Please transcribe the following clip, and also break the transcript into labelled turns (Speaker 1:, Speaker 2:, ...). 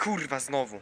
Speaker 1: kurwa, znowu.